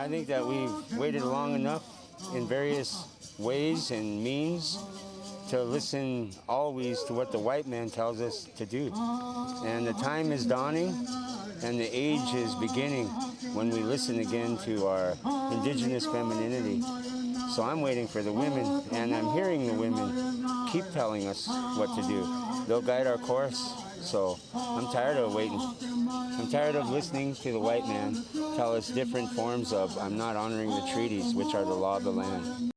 I think that we've waited long enough in various ways and means to listen always to what the white man tells us to do. And the time is dawning and the age is beginning when we listen again to our indigenous femininity. So I'm waiting for the women and I'm hearing the women keep telling us what to do. They'll guide our course. So I'm tired of waiting. I'm tired of listening to the white man tell us different forms of I'm not honoring the treaties, which are the law of the land.